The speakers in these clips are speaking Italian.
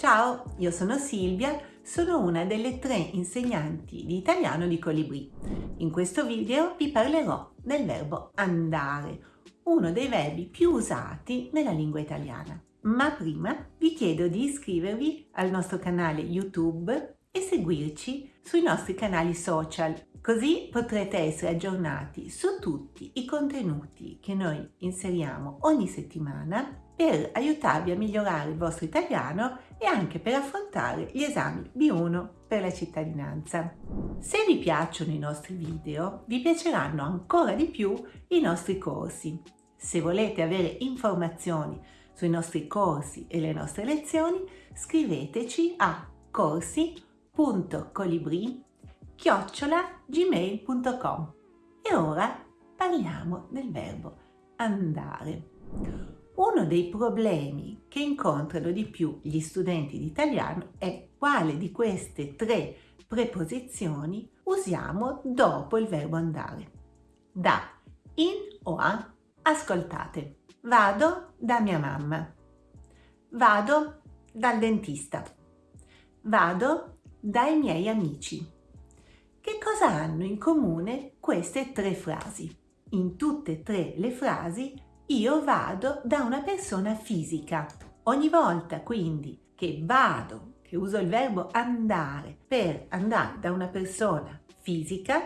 Ciao, io sono Silvia, sono una delle tre insegnanti di italiano di Colibrì. In questo video vi parlerò del verbo andare, uno dei verbi più usati nella lingua italiana. Ma prima vi chiedo di iscrivervi al nostro canale YouTube e seguirci sui nostri canali social, così potrete essere aggiornati su tutti i contenuti che noi inseriamo ogni settimana per aiutarvi a migliorare il vostro italiano e anche per affrontare gli esami B1 per la cittadinanza. Se vi piacciono i nostri video, vi piaceranno ancora di più i nostri corsi. Se volete avere informazioni sui nostri corsi e le nostre lezioni, scriveteci a corsi.colibri gmail.com E ora parliamo del verbo andare. Uno dei problemi che incontrano di più gli studenti di italiano è quale di queste tre preposizioni usiamo dopo il verbo andare. Da, in o a, ascoltate. Vado da mia mamma. Vado dal dentista. Vado dai miei amici. Che cosa hanno in comune queste tre frasi? In tutte e tre le frasi io vado da una persona fisica. Ogni volta quindi che vado, che uso il verbo andare per andare da una persona fisica,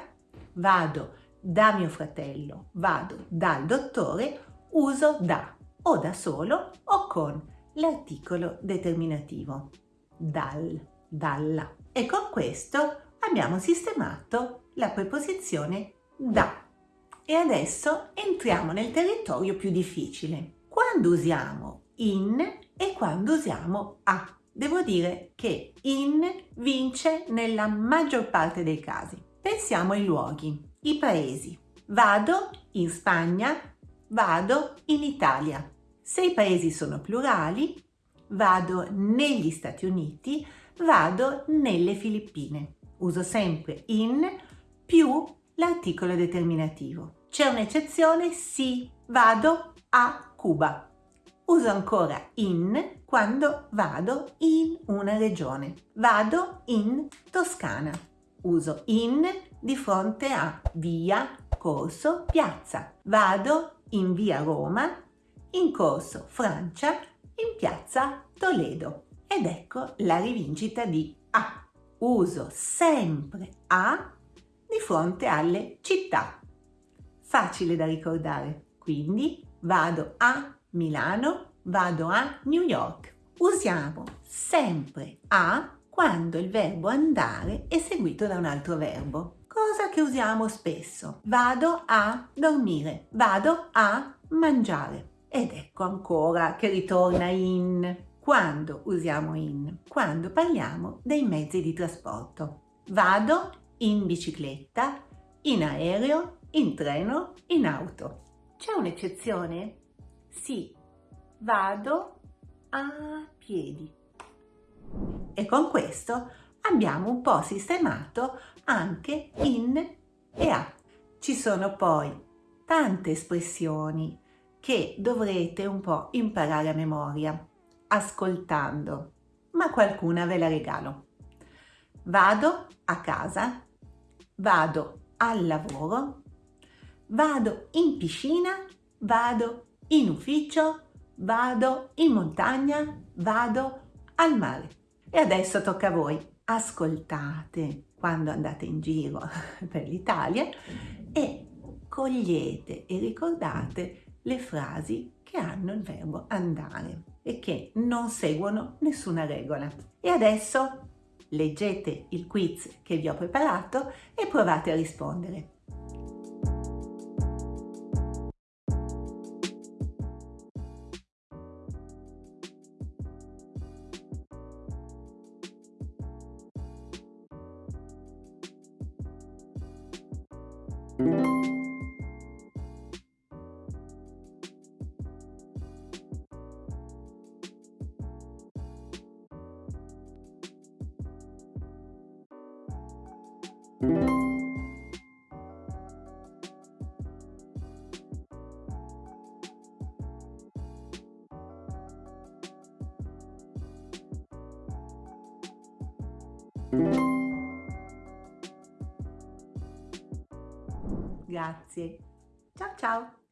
vado da mio fratello, vado dal dottore, uso da o da solo o con l'articolo determinativo dal, dalla. E con questo abbiamo sistemato la preposizione da. E adesso entriamo nel territorio più difficile. Quando usiamo in e quando usiamo a. Devo dire che in vince nella maggior parte dei casi. Pensiamo ai luoghi, i paesi. Vado in Spagna, vado in Italia. Se i paesi sono plurali, vado negli Stati Uniti, vado nelle Filippine. Uso sempre in più l'articolo determinativo. C'è un'eccezione? Sì, vado a Cuba. Uso ancora in quando vado in una regione. Vado in Toscana. Uso in di fronte a via, corso, piazza. Vado in via Roma, in corso Francia, in piazza Toledo. Ed ecco la rivincita di A. Uso sempre A fronte alle città. Facile da ricordare. Quindi vado a Milano, vado a New York. Usiamo sempre a quando il verbo andare è seguito da un altro verbo. Cosa che usiamo spesso. Vado a dormire, vado a mangiare. Ed ecco ancora che ritorna in. Quando usiamo in? Quando parliamo dei mezzi di trasporto. Vado in bicicletta, in aereo, in treno, in auto. C'è un'eccezione? Sì, vado a piedi. E con questo abbiamo un po' sistemato anche in e a. Ci sono poi tante espressioni che dovrete un po' imparare a memoria, ascoltando, ma qualcuna ve la regalo. Vado a casa, vado al lavoro, vado in piscina, vado in ufficio, vado in montagna, vado al mare. E adesso tocca a voi. Ascoltate quando andate in giro per l'Italia e cogliete e ricordate le frasi che hanno il verbo andare e che non seguono nessuna regola. E adesso leggete il quiz che vi ho preparato e provate a rispondere. Thank Grazie. Ciao ciao!